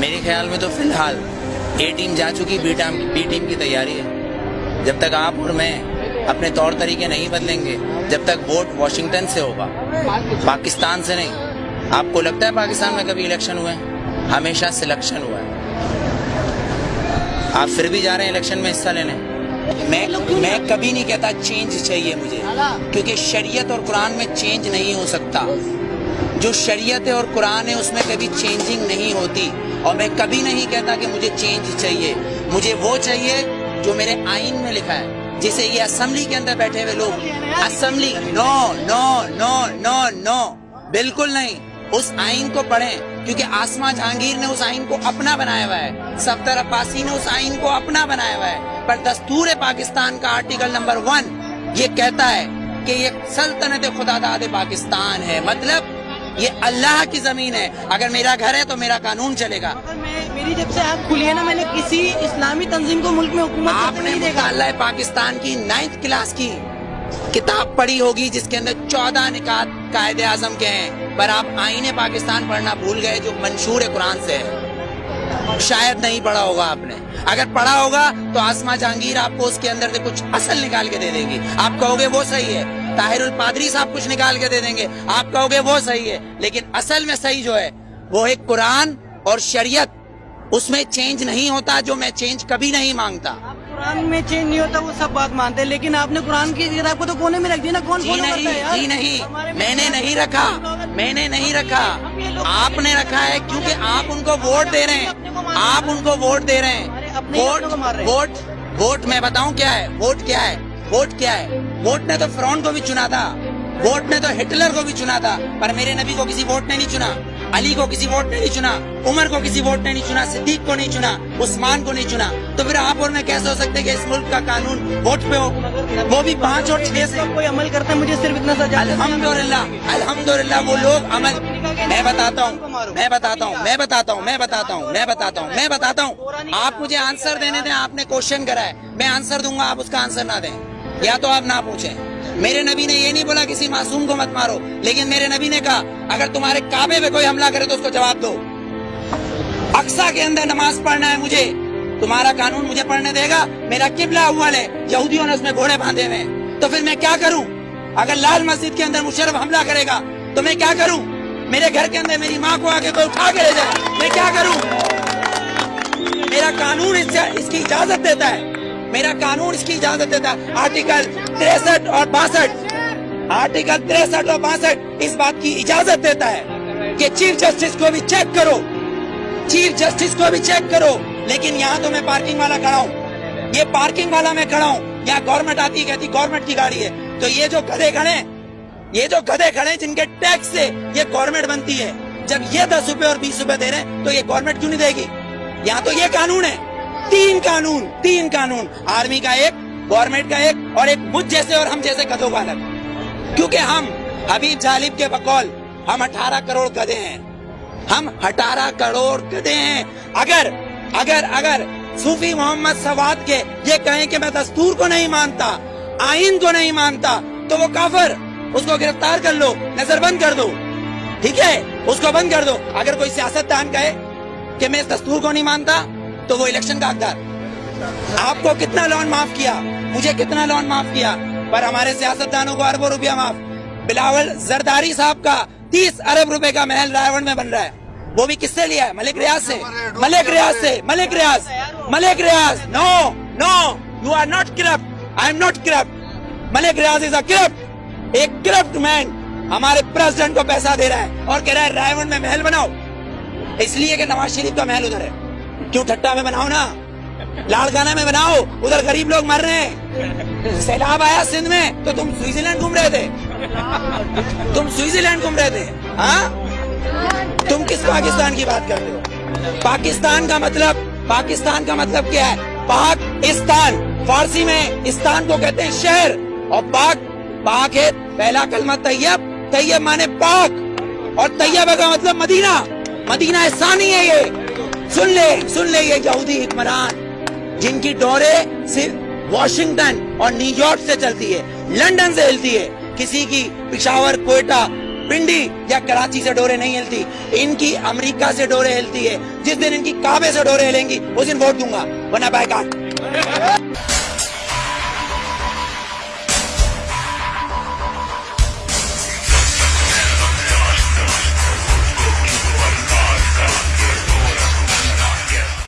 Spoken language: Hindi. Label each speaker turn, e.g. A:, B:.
A: मेरे ख्याल में तो फ़िलहाल ए टीम जा चुकी बी टीम बी टीम की तैयारी है। जब तक आप और मैं अपने तौर तरीके नहीं बदलेंगे, जब तक वोट वॉशिंगटन से होगा, पाकिस्तान से नहीं। आपको लगता है पाकिस्तान में कभी इलेक्शन हुए हमेशा सिलेक्शन हुआ है। आप फिर भी जा रहे हैं इलेक्शन में हिस्सा लेने? मैं मैं कभी नहीं कहता चेंज चाहिए मुझे, क्योंकि शरीयत और कुरान में चेंज नहीं हो सकता। जो शरीयत है और कुरान है, उसमें कभी चेंजिंग नहीं होती। और मैं कभी नहीं कहता कि मुझे चेंज चाहिए। मुझे वो चाहिए जो मेरे आइन में लिखा है, जिसे ये असेंबली के अंदर बैठे हुए लोग assembly no no no no no बिल्कुल नहीं। उस आइन को पढ़ें, क्योंकि आसमा जहांगीर ने उस आइन को अपना बनाया हुआ है। सफ्तर अब्बासी ने उस आइन को अपना बनाया हुआ है। पर दस्तूर पाकिस्तान का आर्टिकल नंबर वन ये कहता है कि ये सल्तनत खुदादाद पाकिस्तान है। मतलब ये अल्लाह की ज़मीन है। अगर मेरा घर है तो मेरा कानून चलेगा।
B: मेरी जब से आप खुली है ना मैंने किसी इस्लामी तंजीम को मुल्क में हुकूमत
A: आपने मुताला पाकिस्तान की नाइन्थ क्लास की किताब पढ़ी होगी जिसके अंदर चौदह निकात कायदे आज़म के हैं। पर आप आईने पाकिस्तान पढ़ना भूल गए जो मंशूर है कुरान से। है शायद नहीं पढ़ा होगा आपने। अगर पढ़ा होगा तो आसमा जहांगीर आपको उसके अंदर से कुछ असल निकाल के दे देगी। आप कहोगे वो सही है। ताहिरुल पादरी साहब कुछ निकाल के दे देंगे। आप कहोगे वो सही है लेकिन असल में सही जो है वो है कुरान और शरीयत। उसमें चेंज नहीं होता जो मैं चेंज कभी नहीं माँगता।
B: कुरान में चेंज नहीं होता वो सब बात मानते हैं लेकिन आपने कुरान की किताब को तो कोने में रख दिया ना? कौन
A: जी नहीं जी नहीं मैंने नहीं रखा मैंने नहीं रखा। आपने रखा है क्योंकि आप उनको वोट दे रहे हैं। आप उनको वोट दे रहे हैं। वोट वोट वोट मैं बताऊँ क्या है? वोट क्या है? वोट क्या है? वोट ने तो फ्रॉन को भी चुना था वोट ने तो हिटलर को भी चुना था पर मेरे नबी को किसी वोट ने नहीं चुना अली को किसी वोट ने नहीं चुना उमर को किसी वोट ने नहीं चुना सिद्दीक को नहीं चुना उस्मान को नहीं चुना। तो फिर आप और मैं कैसे हो सकते कि इस मुल्क का कानून वोट पे हो? वो भी पाँच और छह से।
B: कोई अमल करता है मुझे सिर्फ़ इतना सजा
A: अल्हम्दुलिल्लाह अल्हम्दुलिल्लाह वो लोग अमल। मैं बताता हूँ मैं बताता हूँ मैं बताता हूँ मैं बताता हूँ मैं बताता हूँ मैं बताता हूँ। आप मुझे आंसर देने दें आपने क्वेश्चन करा है। मैं आंसर दूँगा आप उसका आंसर ना दें। या तो आप ना पूछें। मेरे नबी ने ये नहीं बोला किसी मासूम को मत मारो, लेकिन मेरे नबी ने कहा, अगर तुम्हारे काबे पे कोई हमला करे तो उसको जवाब दो। अक्सा के अंदर नमाज़ पढ़ना है मुझे। तुम्हारा कानून मुझे पढ़ने देगा, मेरा किबला अव्वल है, यहूदियों ने उसमें घोड़े बांधे हुए तो फिर मैं क्या करूँ? अगर लाल मस्जिद के अंदर मुशरफ हमला करेगा तो मैं क्या करूँ? मेरे घर के अंदर मेरी माँ को आके कोई उठा के ले जाए, मैं क्या करूँ? मेरा कानून इससे, इसकी इजाज़त देता है। मेरा कानून इसकी इजाज़त देता है। आर्टिकल तिरसठ और बासठ। आर्टिकल तिरसठ और बासठ इस बात की इजाज़त देता है कि चीफ जस्टिस को भी चेक करो। चीफ जस्टिस को भी चेक करो। लेकिन यहाँ तो मैं पार्किंग वाला खड़ा हूँ। ये पार्किंग वाला मैं खड़ा हूँ। यहाँ गवर्नमेंट आती है, कहती गवर्नमेंट की गाड़ी है। तो ये जो गधे खड़े ये जो गधे खड़े जिनके टैक्स से ये गवर्नमेंट बनती है, जब ये दस रूपए और बीस रूपए दे रहे हैं तो ये गवर्नमेंट क्यों नहीं देगी? यहाँ तो ये कानून है। तीन कानून तीन कानून। आर्मी का एक, गवर्नमेंट का एक और एक मुझ जैसे और हम जैसे गधों का अलग। क्योंकि हम हबीब जालिब के बकौल, हम अठारह करोड़ गधे हैं। हम अठारह करोड़ गधे हैं। अगर अगर अगर सूफी मोहम्मद सवाद के ये कहें कि मैं दस्तूर को नहीं मानता, आइन को नहीं मानता तो वो काफर, उसको गिरफ़्तार कर लो नज़र बंद कर दो। ठीक है? उसको बंद कर दो। अगर कोई सियासतदान कहे कि मैं इस दस्तूर को नहीं मानता तो वो इलेक्शन का हकदार। आपको कितना लोन माफ़ किया? मुझे कितना लोन माफ़ किया? पर हमारे सियासतदानों को अरबों रुपया माफ़। बिलावल जरदारी साहब का तीस अरब रुपए का महल रायवड़ में बन रहा है। वो भी किससे लिया है? मलिक रियाज से। मलिक रियाज से। Malik Riyaz. Malik Riyaz. No no you are not corrupt I am not corrupt Malik Riyaz is a corrupt एक करप्ट मैन हमारे प्रेसिडेंट को पैसा दे रहा है और कह रहा है रायवड़ में महल बनाओ। इसलिए कि नवाज़ शरीफ का महल उधर है। क्यों ठट्टा में बनाओ ना? लाड़काना में बनाओ, उधर गरीब लोग मर रहे हैं। सैलाब आया सिंध में तो तुम स्विट्जरलैंड घूम रहे थे। तुम स्विट्जरलैंड घूम रहे थे हाँ? तुम किस पाकिस्तान की बात करते हो? पाकिस्तान का मतलब पाकिस्तान का मतलब क्या है? पाकिस्तान, फारसी में इस्तान को कहते हैं शहर, और पाक पाक है पहला कलमा तैयब तैयब माने पाक, और तैयब का मतलब मदीना। मदीना सानी है ये। सुन ले सुन ले ये यहूदी हुक्मरान, जिनकी डोरे सिर्फ़ वॉशिंगटन और न्यूयॉर्क से चलती है, लंदन से हिलती है, किसी की पिशावर, कोयटा, पिंडी या कराची से डोरे नहीं हिलती, इनकी अमेरिका से डोरे हिलती है, जिस दिन इनकी काबे से डोरे हिलेंगी, उस दिन वोट दूँगा, वरना बाइकाट